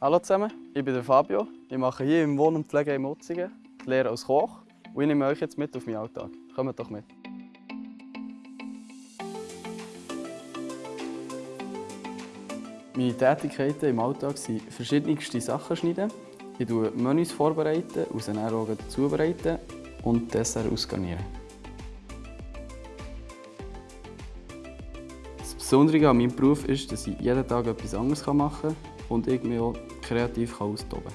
Hallo zusammen, ich bin Fabio. Ich mache hier im Wohn- und Pflegeheim Mutzingen die Lehre als Koch und ich nehme euch jetzt mit auf meinen Alltag. Kommt doch mit. Meine Tätigkeiten im Alltag sind verschiedenste Sachen schneiden. Ich tue Menüs vorbereiten, aus den auch zubereiten und Dessert ausgarnieren. Das Besondere an meinem Beruf ist, dass ich jeden Tag etwas anderes machen kann und ich mich auch kreativ austoben kann.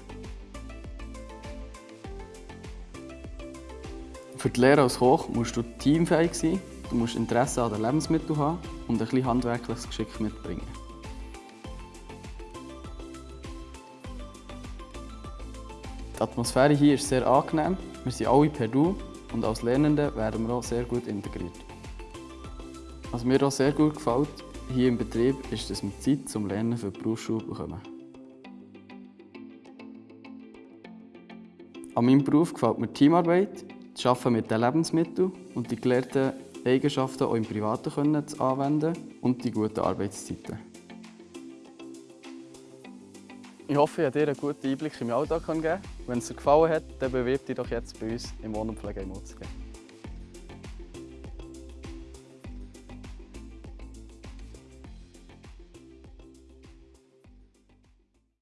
Für die Lehre als Koch musst du teamfähig sein, du musst Interesse an den Lebensmitteln haben und ein bisschen handwerkliches Geschick mitbringen. Die Atmosphäre hier ist sehr angenehm, wir sind alle per Du und als Lernende werden wir auch sehr gut integriert. Was mir auch sehr gut gefällt hier im Betrieb ist, dass wir Zeit zum Lernen für die Berufsschule bekommen. An meinem Beruf gefällt mir Teamarbeit, das Arbeiten mit den Lebensmitteln und die gelernten Eigenschaften auch im Privaten können zu anwenden und die guten Arbeitszeiten. Ich hoffe, ich konnte dir einen guten Einblick in meinen Alltag geben. Wenn es dir gefallen hat, dann bewirb dich doch jetzt bei uns im Wohn- und Mutzingen.